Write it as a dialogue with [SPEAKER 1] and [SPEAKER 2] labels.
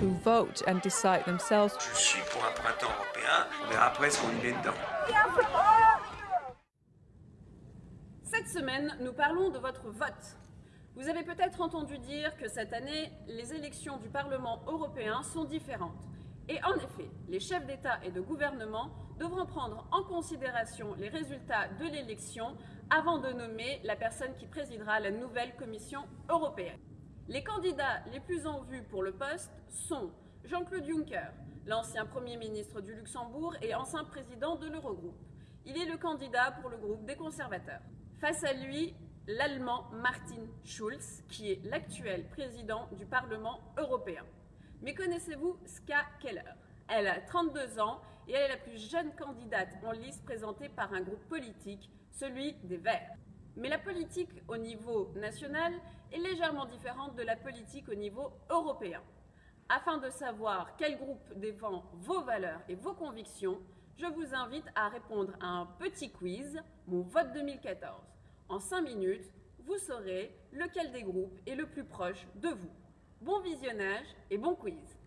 [SPEAKER 1] to vote and decide themselves.
[SPEAKER 2] Je suis pour un printemps européen. On verra après ce qu'on y met dedans.
[SPEAKER 3] Cette semaine, nous parlons de votre vote. Vous avez peut-être entendu dire que cette année, les élections du Parlement européen sont différentes. Et en effet, les chefs d'État et de gouvernement devront prendre en considération les résultats de l'élection avant de nommer la personne qui présidera la nouvelle Commission européenne. Les candidats les plus en vue pour le poste sont Jean-Claude Juncker, l'ancien Premier ministre du Luxembourg et ancien président de l'Eurogroupe. Il est le candidat pour le groupe des conservateurs. Face à lui, l'Allemand Martin Schulz, qui est l'actuel président du Parlement européen. Mais connaissez-vous Ska Keller? Elle a 32 ans et elle est la plus jeune candidate en liste présentée par un groupe politique, celui des Verts. Mais la politique au niveau national est légèrement différente de la politique au niveau européen. Afin de savoir quel groupe défend vos valeurs et vos convictions, je vous invite à répondre à un petit quiz, mon vote 2014. En 5 minutes, vous saurez lequel des groupes est le plus proche de vous. Bon visionnage et bon quiz